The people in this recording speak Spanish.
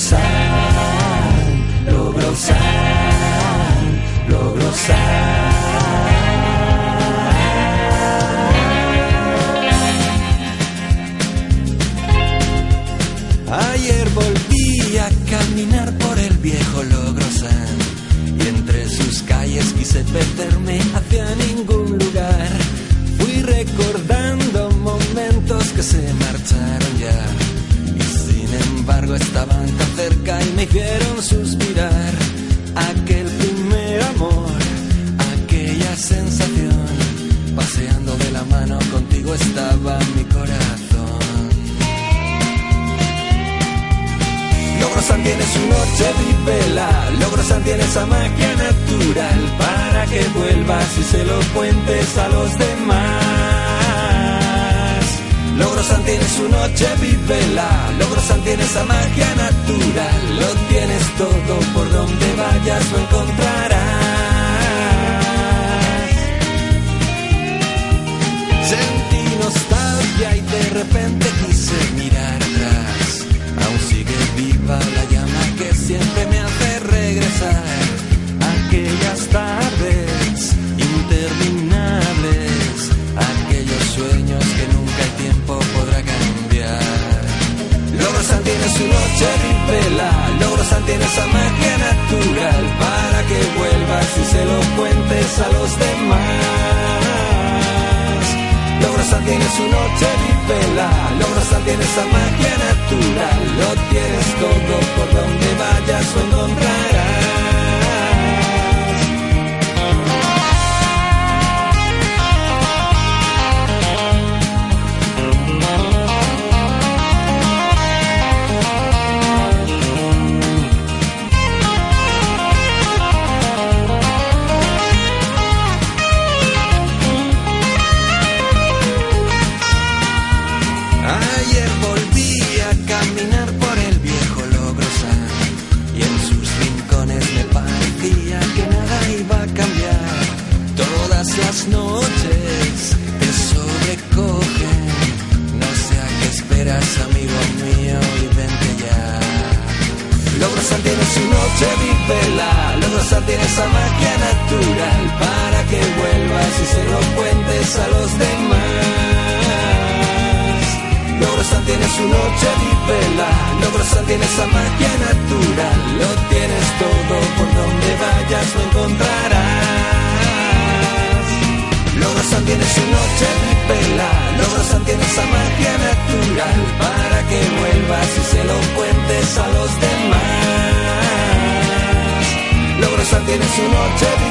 Logrosan, Logrosan, Ayer volví a caminar por el viejo Logrosan y entre sus calles quise perderme hacia ningún lugar. Fui recordando momentos que se marcharon hicieron suspirar. Aquel primer amor, aquella sensación, paseando de la mano contigo estaba mi corazón. Logrosan tiene su noche vela, Logrosan tiene esa magia natural para que vuelvas y se lo cuentes a los demás. Logrosan tiene su noche vela, Logrosan tiene esa magia natural, lo tienes todo por donde vayas lo encontrarás. Tiene su noche vela, Logrosan tiene esa magia natural para que vuelvas y se lo cuentes a los demás. Logrosan tiene su noche vela, Logrosan tiene esa magia natural, lo tienes todo por donde vayas lo encontrarás. Amigo mío, y vente ya. Logrosan tiene su noche vela, Logrosan tiene esa magia natural para que vuelvas y se lo cuentes a los demás. Logrosan tiene su noche vela, Logrosan tiene esa magia natural, lo tienes todo por donde vayas lo encontrarás. Logrosan tiene su noche vela, Logrosan tiene esa magia natural para que vuelvas y se lo cuentes a los demás. Logrosan tiene su noche